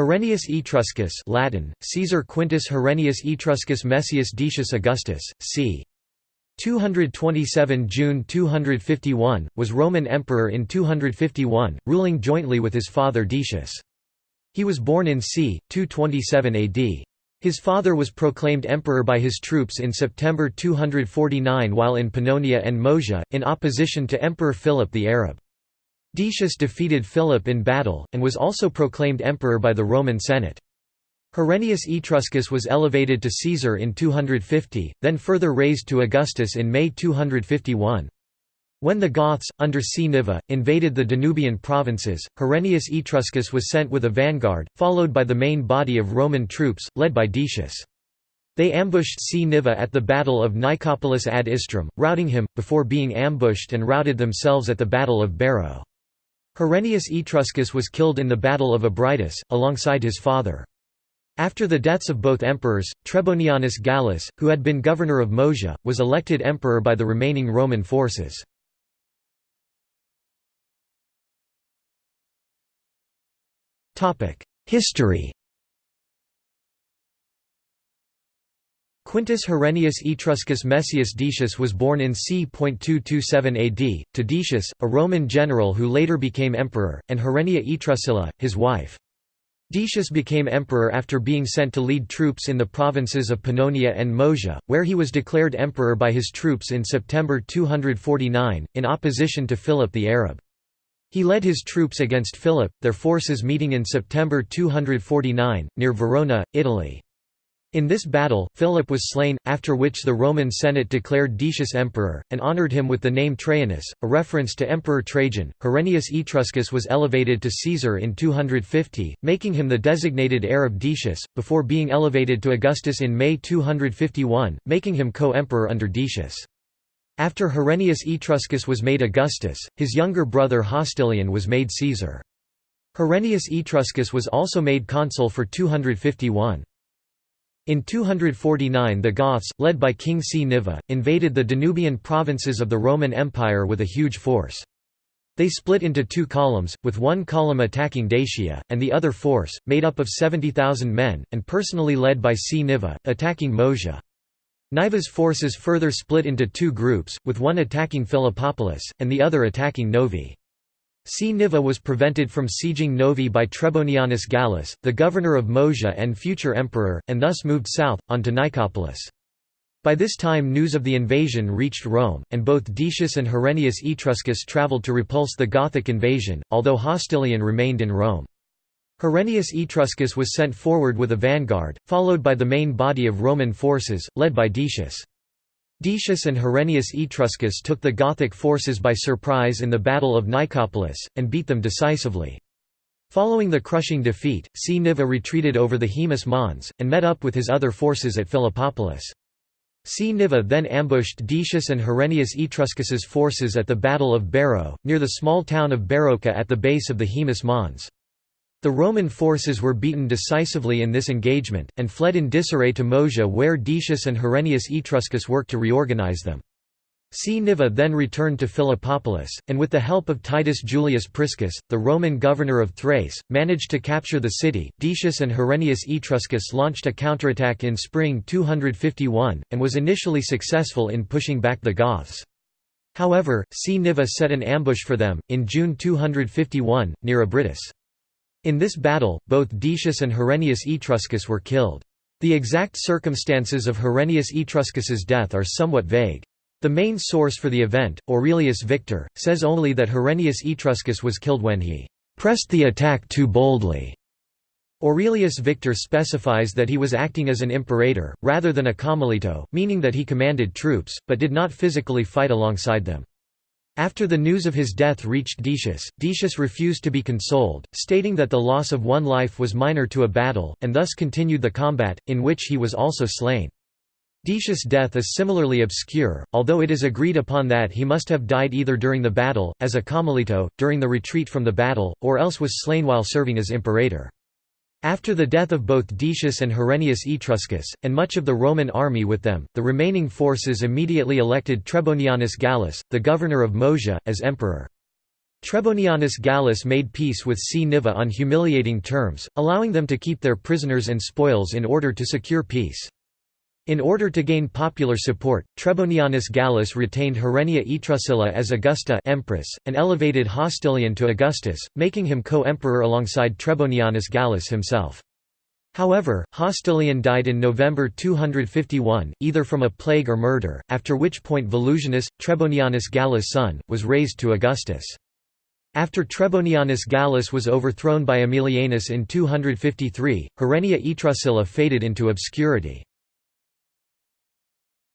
Herennius Etruscus Latin, Caesar Quintus Herennius Etruscus Messius Decius Augustus, c. 227 June 251, was Roman emperor in 251, ruling jointly with his father Decius. He was born in c. 227 AD. His father was proclaimed emperor by his troops in September 249 while in Pannonia and Moesia, in opposition to Emperor Philip the Arab. Decius defeated Philip in battle, and was also proclaimed emperor by the Roman Senate. Herennius Etruscus was elevated to Caesar in 250, then further raised to Augustus in May 251. When the Goths, under Cniva, invaded the Danubian provinces, Herennius Etruscus was sent with a vanguard, followed by the main body of Roman troops, led by Decius. They ambushed Cniva at the Battle of Nicopolis ad Istrum, routing him, before being ambushed and routed themselves at the Battle of Beroe. Herennius Etruscus was killed in the Battle of Abritus, alongside his father. After the deaths of both emperors, Trebonianus Gallus, who had been governor of Moesia, was elected emperor by the remaining Roman forces. History Quintus Herennius Etruscus Messius Decius was born in c. 227 AD, to Decius, a Roman general who later became emperor, and Herennia Etruscilla, his wife. Decius became emperor after being sent to lead troops in the provinces of Pannonia and Moesia, where he was declared emperor by his troops in September 249, in opposition to Philip the Arab. He led his troops against Philip, their forces meeting in September 249, near Verona, Italy. In this battle, Philip was slain, after which the Roman Senate declared Decius emperor, and honoured him with the name Trajanus, a reference to Emperor Trajan. Herennius Etruscus was elevated to Caesar in 250, making him the designated heir of Decius, before being elevated to Augustus in May 251, making him co-emperor under Decius. After Herennius Etruscus was made Augustus, his younger brother Hostilian was made Caesar. Herennius Etruscus was also made consul for 251. In 249 the Goths, led by King Cniva, invaded the Danubian provinces of the Roman Empire with a huge force. They split into two columns, with one column attacking Dacia, and the other force, made up of 70,000 men, and personally led by Cniva, attacking Moesia. Niva's forces further split into two groups, with one attacking Philippopolis, and the other attacking Novae. Cniva was prevented from sieging Novae by Trebonianus Gallus, the governor of Moesia and future emperor, and thus moved south, on to Nicopolis. By this time news of the invasion reached Rome, and both Decius and Herennius Etruscus travelled to repulse the Gothic invasion, although Hostilian remained in Rome. Herennius Etruscus was sent forward with a vanguard, followed by the main body of Roman forces, led by Decius. Decius and Herennius Etruscus took the Gothic forces by surprise in the Battle of Nicopolis, and beat them decisively. Following the crushing defeat, Cniva retreated over the Haemus Mons, and met up with his other forces at Philippopolis. Cniva then ambushed Decius and Herennius Etruscus's forces at the Battle of Beroe, near the small town of Beroea at the base of the Haemus Mons. The Roman forces were beaten decisively in this engagement, and fled in disarray to Moesia where Decius and Herennius Etruscus worked to reorganize them. Cniva then returned to Philippopolis, and with the help of Titus Julius Priscus, the Roman governor of Thrace, managed to capture the city. Decius and Herennius Etruscus launched a counterattack in spring 251, and was initially successful in pushing back the Goths. However, Cniva set an ambush for them, in June 251, near Abritus. In this battle, both Decius and Herennius Etruscus were killed. The exact circumstances of Herennius Etruscus's death are somewhat vague. The main source for the event, Aurelius Victor, says only that Herennius Etruscus was killed when he pressed the attack too boldly. Aurelius Victor specifies that he was acting as an imperator, rather than a commilito, meaning that he commanded troops, but did not physically fight alongside them. After the news of his death reached Decius, Decius refused to be consoled, stating that the loss of one life was minor to a battle, and thus continued the combat, in which he was also slain. Decius' death is similarly obscure, although it is agreed upon that he must have died either during the battle, as a commilito, during the retreat from the battle, or else was slain while serving as imperator. After the death of both Decius and Herennius Etruscus, and much of the Roman army with them, the remaining forces immediately elected Trebonianus Gallus, the governor of Moesia, as emperor. Trebonianus Gallus made peace with Cniva on humiliating terms, allowing them to keep their prisoners and spoils in order to secure peace. In order to gain popular support, Trebonianus Gallus retained Herennia Etruscilla as Augusta empress, and elevated Hostilian to Augustus, making him co-emperor alongside Trebonianus Gallus himself. However, Hostilian died in November 251, either from a plague or murder, after which point Volusianus, Trebonianus Gallus' son, was raised to Augustus. After Trebonianus Gallus was overthrown by Aemilianus in 253, Herennia Etrusilla faded into obscurity.